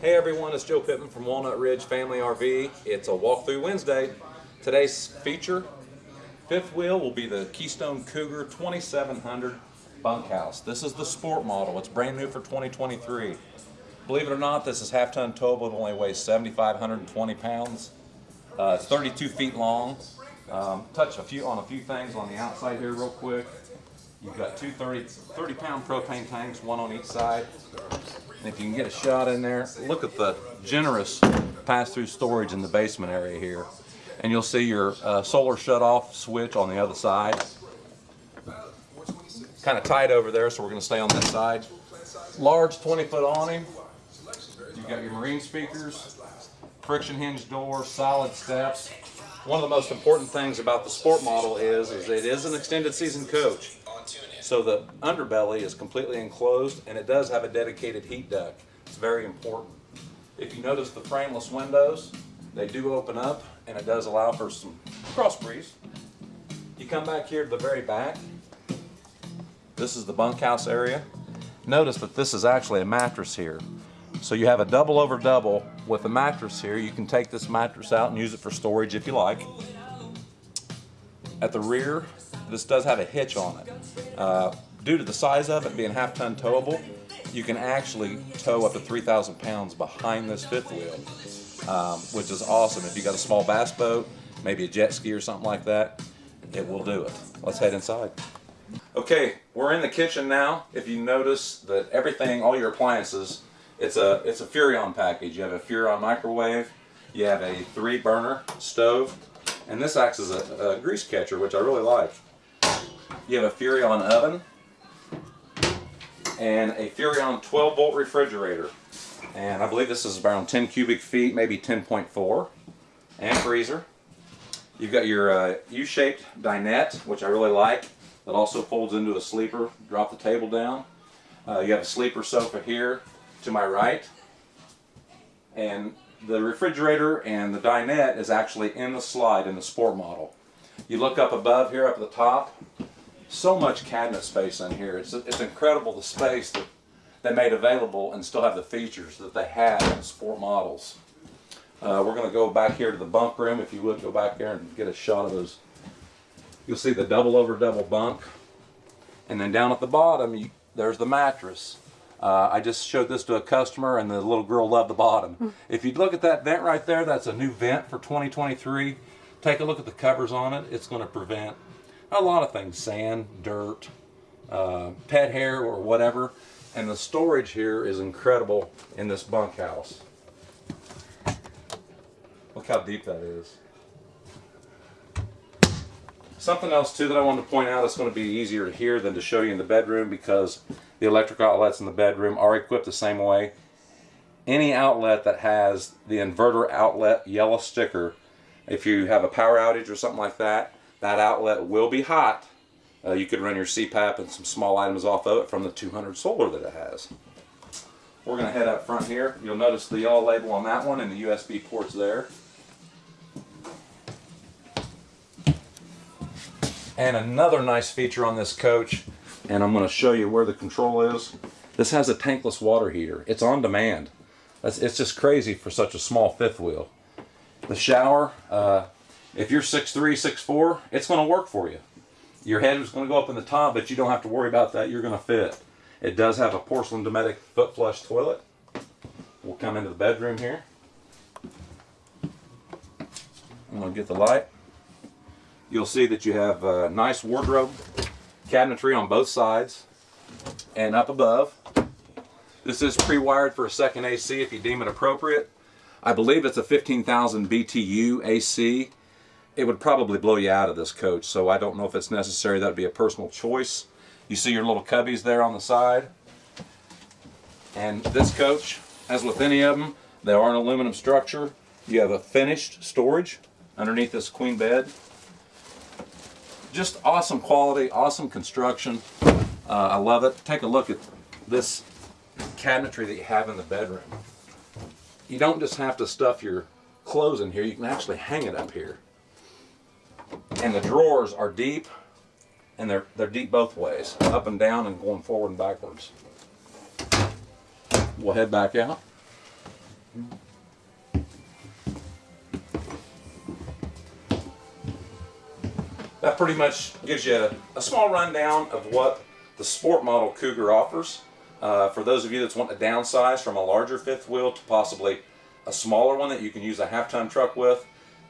Hey everyone, it's Joe Pittman from Walnut Ridge Family RV. It's a walkthrough Wednesday. Today's feature, fifth wheel, will be the Keystone Cougar 2700 bunkhouse. This is the sport model. It's brand new for 2023. Believe it or not, this is half ton towable. It only weighs 7,520 pounds. Uh, it's 32 feet long. Um, touch a few on a few things on the outside here real quick. You've got two 30, 30 pound propane tanks, one on each side. If you can get a shot in there, look at the generous pass-through storage in the basement area here. And you'll see your uh, solar shut-off switch on the other side. Kind of tight over there, so we're going to stay on this side. Large 20-foot awning. You've got your marine speakers, friction hinge door, solid steps. One of the most important things about the sport model is, is it is an extended season coach. So the underbelly is completely enclosed and it does have a dedicated heat duct. It's very important. If you notice the frameless windows, they do open up and it does allow for some cross breeze. You come back here to the very back. This is the bunkhouse area. Notice that this is actually a mattress here. So you have a double over double with a mattress here. You can take this mattress out and use it for storage if you like. At the rear, this does have a hitch on it. Uh, due to the size of it being half ton towable, you can actually tow up to 3,000 pounds behind this fifth wheel, um, which is awesome. If you got a small bass boat, maybe a jet ski or something like that, it will do it. Let's head inside. Okay, we're in the kitchen now. If you notice that everything, all your appliances, it's a it's a Furrion package. You have a Furrion microwave, you have a three burner stove, and this acts as a, a grease catcher, which I really like. You have a Furrion oven and a Furrion 12 volt refrigerator. And I believe this is around 10 cubic feet, maybe 10.4. And freezer. You've got your uh, U-shaped dinette, which I really like. That also folds into a sleeper. Drop the table down. Uh, you have a sleeper sofa here to my right. And the refrigerator and the dinette is actually in the slide in the sport model. You look up above here up at the top, so much cabinet space in here. It's, it's incredible the space that they made available and still have the features that they had in sport models. Uh, we're going to go back here to the bunk room. If you would go back there and get a shot of those. You'll see the double over double bunk. And then down at the bottom, you, there's the mattress. Uh, I just showed this to a customer and the little girl loved the bottom. Mm. If you look at that vent right there, that's a new vent for 2023. Take a look at the covers on it. It's going to prevent a lot of things, sand, dirt, uh, pet hair or whatever. And the storage here is incredible in this bunkhouse. Look how deep that is. Something else too that I wanted to point out is going to be easier to hear than to show you in the bedroom because the electric outlets in the bedroom are equipped the same way. Any outlet that has the inverter outlet yellow sticker, if you have a power outage or something like that, that outlet will be hot. Uh, you could run your CPAP and some small items off of it from the 200 solar that it has. We're going to head up front here. You'll notice the yellow label on that one and the USB ports there. And another nice feature on this coach, and I'm going to show you where the control is. This has a tankless water heater. It's on demand. it's just crazy for such a small fifth wheel. The shower, uh, if you're 6'3", 6'4", it's going to work for you. Your head is going to go up in the top, but you don't have to worry about that. You're going to fit. It does have a porcelain Dometic foot flush toilet. We'll come into the bedroom here. I'm going to get the light. You'll see that you have a nice wardrobe cabinetry on both sides and up above. This is pre-wired for a second AC if you deem it appropriate. I believe it's a 15,000 BTU AC it would probably blow you out of this coach, so I don't know if it's necessary. That would be a personal choice. You see your little cubbies there on the side. And this coach, as with any of them, they are an aluminum structure. You have a finished storage underneath this queen bed. Just awesome quality, awesome construction. Uh, I love it. Take a look at this cabinetry that you have in the bedroom. You don't just have to stuff your clothes in here, you can actually hang it up here and the drawers are deep and they're they're deep both ways up and down and going forward and backwards we'll head back out That pretty much gives you a, a small rundown of what the sport model Cougar offers. Uh, for those of you that want to downsize from a larger fifth wheel to possibly a smaller one that you can use a half-ton truck with,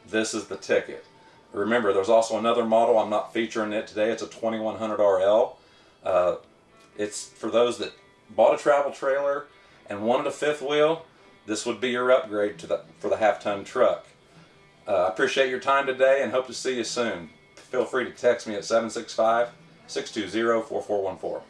this is the ticket. Remember, there's also another model. I'm not featuring it today. It's a 2100 RL. Uh, it's for those that bought a travel trailer and wanted a fifth wheel. This would be your upgrade to the for the half-ton truck. Uh, I appreciate your time today and hope to see you soon. Feel free to text me at 765 620 4414.